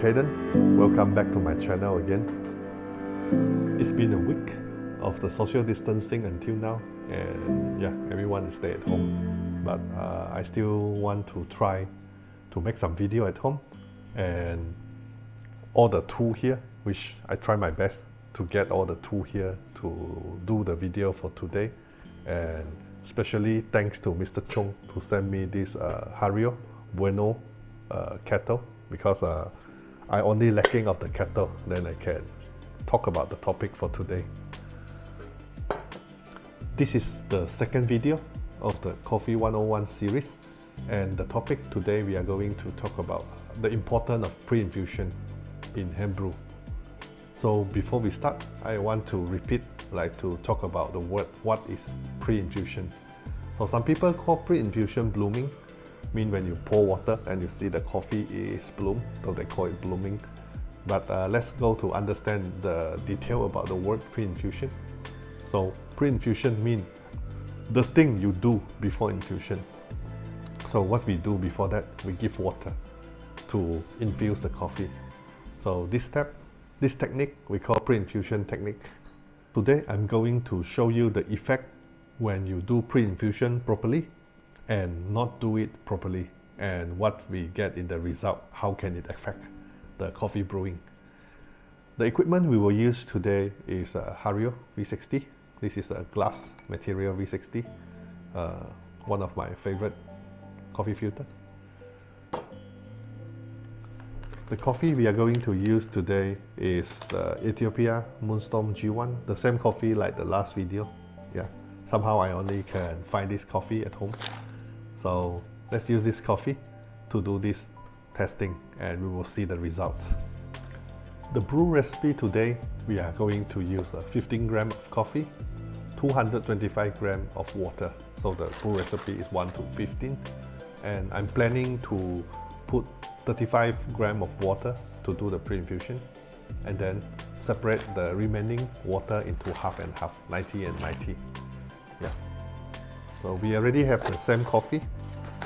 Caden. Welcome back to my channel again. It's been a week of the social distancing until now and yeah, everyone is stay at home. But uh, I still want to try to make some video at home and all the tool here, which I try my best to get all the tool here to do the video for today. And especially thanks to Mr. Chung to send me this uh, Hario Buono uh, kettle because uh, I only lacking of the kettle then I can talk about the topic for today. This is the second video of the Coffee 101 series and the topic today we are going to talk about the importance of pre-infusion in hand brew. So before we start, I want to repeat, like to talk about the word, what is pre-infusion. So some people call pre-infusion blooming, mean when you pour water and you see the coffee is bloom, so they call it blooming. But uh, let's go to understand the detail about the word pre-infusion. So pre-infusion means the thing you do before infusion. So what we do before that, we give water to infuse the coffee. So this step, this technique, we call pre-infusion technique. Today I'm going to show you the effect when you do pre-infusion properly and not do it properly and what we get in the result, how can it affect the coffee brewing. The equipment we will use today is a Hario V60. This is a glass material V60, uh, one of my favorite coffee filter. The coffee we are going to use today is the Ethiopia Moonstorm G1, the same coffee like the last video. Yeah, somehow I only can find this coffee at home. So let's use this coffee to do this testing and we will see the results. The brew recipe today, we are going to use a 15 gram of coffee, 225 gram of water. So the brew recipe is 1 to 15. And I'm planning to put 35 gram of water to do the pre-infusion and then separate the remaining water into half and half, 90 and 90. So we already have the same coffee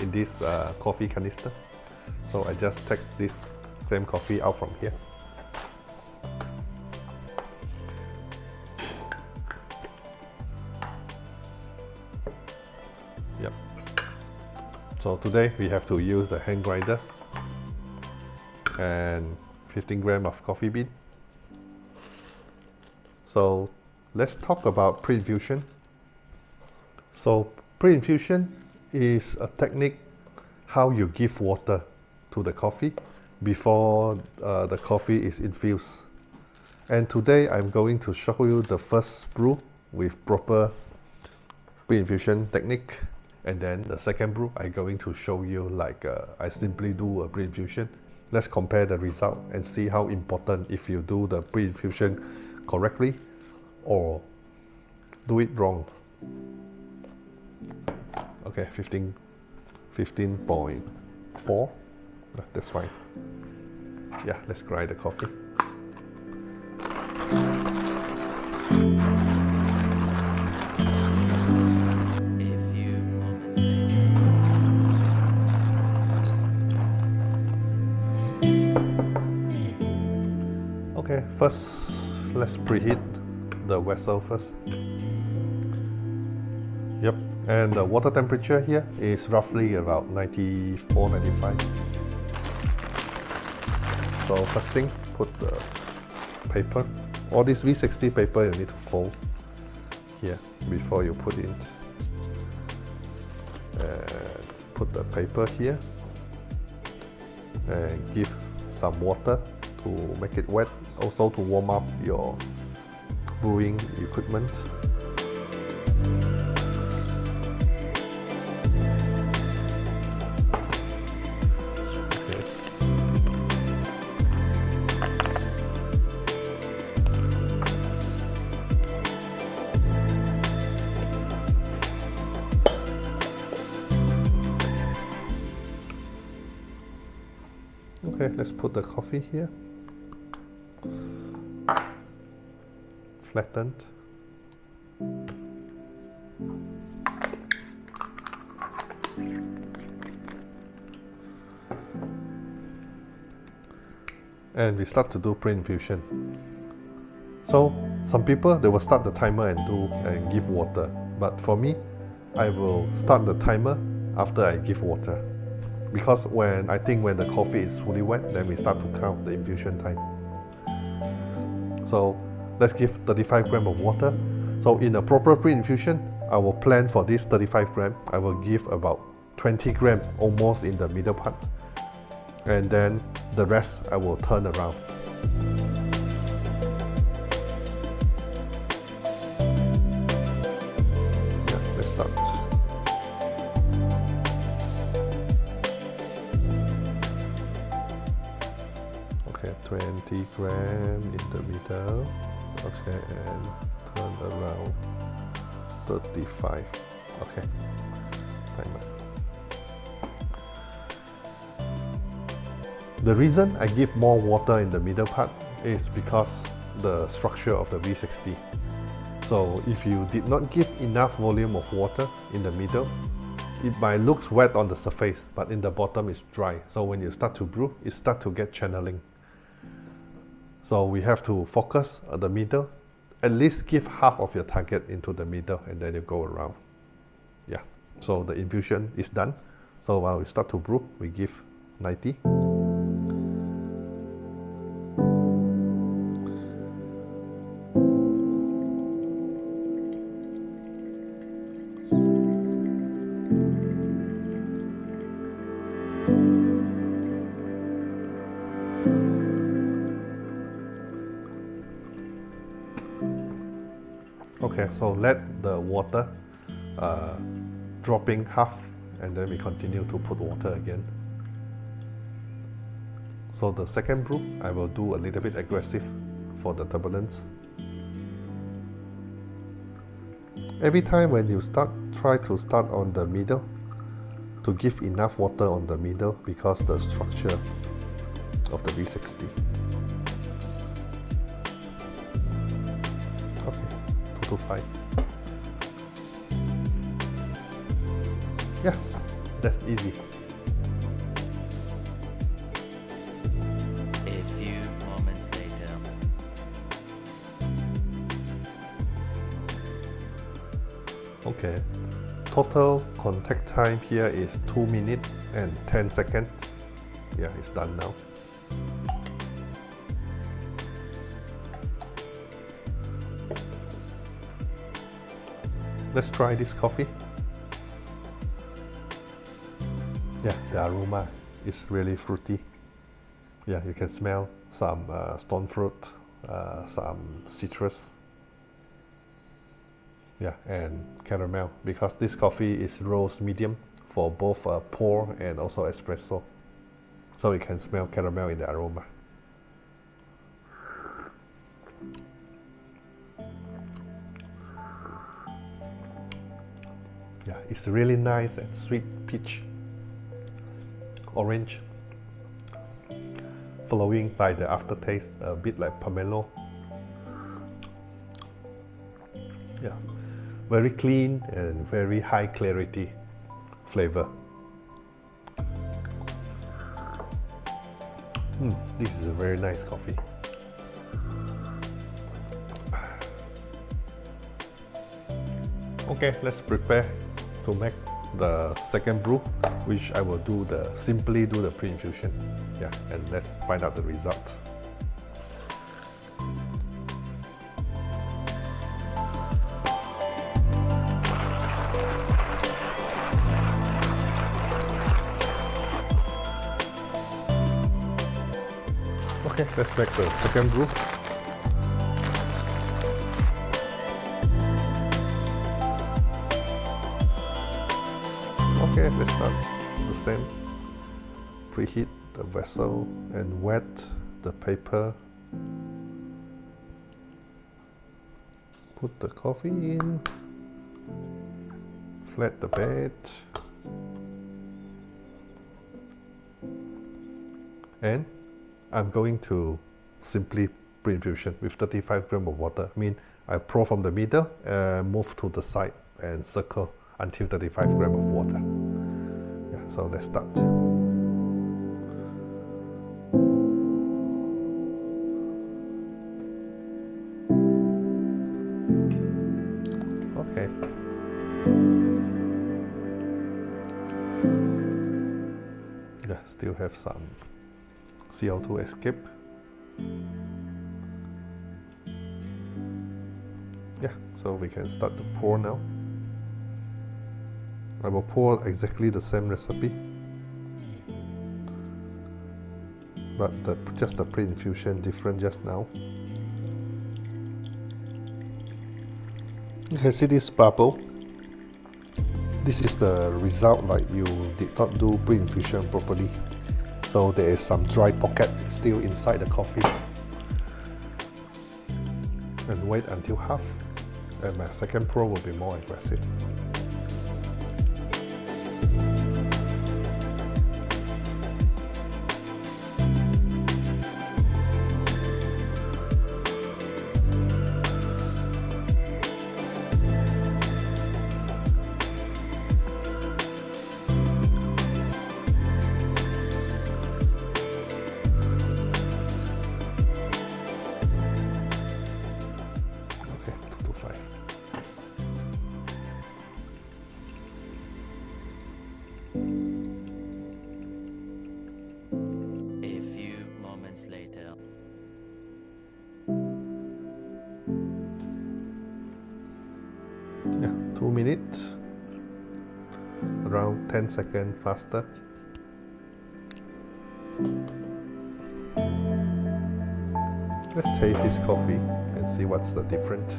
in this uh, coffee canister. So I just take this same coffee out from here. Yep. So today we have to use the hand grinder and 15 gram of coffee bean. So let's talk about pre-infusion. So pre-infusion is a technique how you give water to the coffee before uh, the coffee is infused. And today I'm going to show you the first brew with proper pre-infusion technique. And then the second brew, I'm going to show you like uh, I simply do a pre-infusion. Let's compare the result and see how important if you do the pre-infusion correctly or do it wrong. Okay, 15, 15.4. That's fine. Yeah, let's grind the coffee. Okay, first let's preheat the vessel first. And the water temperature here is roughly about 94, 95. So first thing, put the paper. All this V60 paper you need to fold here before you put it. And put the paper here and give some water to make it wet. Also to warm up your brewing equipment. Let's put the coffee here. Flattened. and we start to do pre-infusion. So some people they will start the timer and do and give water, but for me, I will start the timer after I give water, because when I think when the coffee is fully wet, then we start to count the infusion time. So let's give 35 gram of water. So in a proper pre-infusion, I will plan for this 35 gram. I will give about 20 gram almost in the middle part and then the rest I will turn around. 20 gram in the middle. Okay, and turn around 35. Okay, timer. The reason I give more water in the middle part is because the structure of the V60. So if you did not give enough volume of water in the middle, it might look wet on the surface, but in the bottom it's dry. So when you start to brew, it start to get channeling. So we have to focus at the middle, at least give half of your target into the middle and then you go around. Yeah, so the infusion is done. So while we start to brew, we give 90. Okay, so let the water uh, dropping half and then we continue to put water again. So the second brew, I will do a little bit aggressive for the turbulence. Every time when you start, try to start on the middle to give enough water on the middle because the structure of the V60. To 5. Yeah, that's easy. A few moments later. Okay, total contact time here is 2 minutes and 10 seconds. Yeah, it's done now. Let's try this coffee. Yeah, the aroma is really fruity. Yeah, you can smell some uh, stone fruit, uh, some citrus. Yeah, and caramel because this coffee is roast medium for both uh, pour and also espresso. So you can smell caramel in the aroma. Yeah, it's really nice and sweet peach, orange, following by the aftertaste, a bit like pomelo. Yeah, very clean and very high clarity flavor. Mm, this is a very nice coffee. Okay, let's prepare to make the second brew, which I will do the simply do the pre-infusion. Yeah, and let's find out the result. Okay, let's make the second brew. Let's start the same. Preheat the vessel and wet the paper. Put the coffee in. Flat the bed. And I'm going to simply pre-infusion with 35 gram of water. I mean, I pour from the middle and move to the side and circle until 35 gram of water. So let's start. Okay. Yeah, still have some CO2 escape. Yeah, so we can start to pour now. I will pour exactly the same recipe. But the, just the pre-infusion different just now. You can see this bubble. This is the result like you did not do pre-infusion properly. So there is some dry pocket still inside the coffee. And wait until half. And my second pour will be more aggressive. 2 minutes. Around 10 seconds faster. Let's taste this coffee and see what's the difference.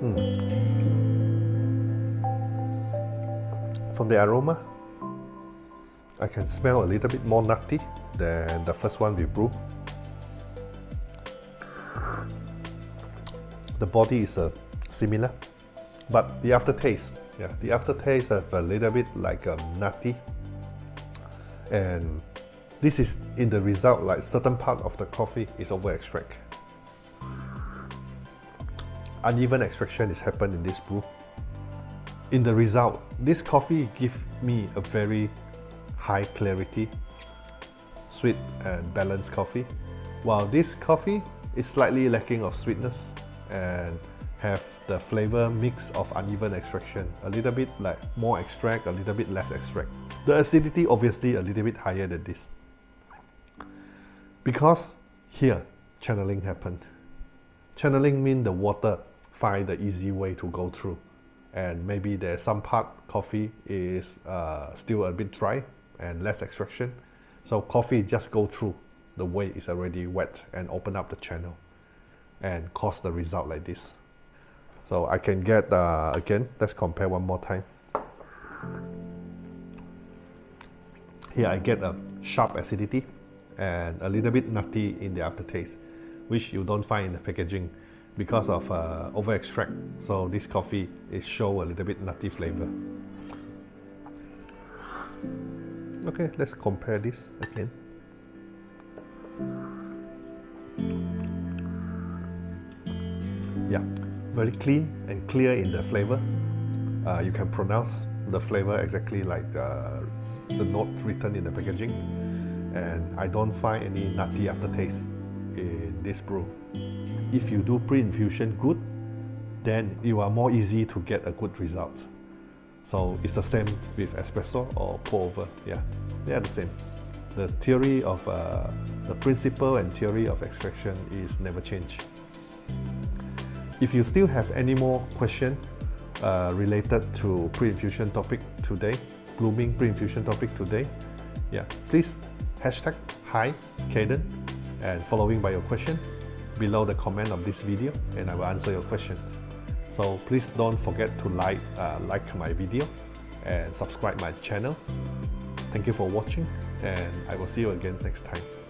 Hmm. From the aroma? I can smell a little bit more nutty than the first one we brew. The body is uh, similar, but the aftertaste, yeah, the aftertaste have a little bit like um, nutty, and this is in the result like certain part of the coffee is over extract. Uneven extraction is happened in this brew. In the result, this coffee give me a very high clarity, sweet and balanced coffee, while this coffee is slightly lacking of sweetness and have the flavor mix of uneven extraction, a little bit like more extract, a little bit less extract. The acidity obviously a little bit higher than this. Because here, channeling happened. Channeling means the water find the easy way to go through and maybe there's some part coffee is uh, still a bit dry and less extraction. So coffee just go through the way it's already wet and open up the channel and cause the result like this. So I can get, uh, again, let's compare one more time. Here I get a sharp acidity and a little bit nutty in the aftertaste, which you don't find in the packaging because of uh, over extract. So this coffee is show a little bit nutty flavor. Okay, let's compare this again. Yeah, very clean and clear in the flavor. Uh, you can pronounce the flavor exactly like uh, the note written in the packaging. And I don't find any nutty aftertaste in this brew. If you do pre-infusion good, then you are more easy to get a good result. So it's the same with espresso or pour over. Yeah, they are the same. The theory of uh, the principle and theory of extraction is never changed. If you still have any more question uh, related to pre-infusion topic today, blooming pre-infusion topic today, yeah, please hashtag hi Caden and following by your question below the comment of this video and I will answer your question. So please don't forget to like, uh, like my video and subscribe my channel. Thank you for watching and I will see you again next time.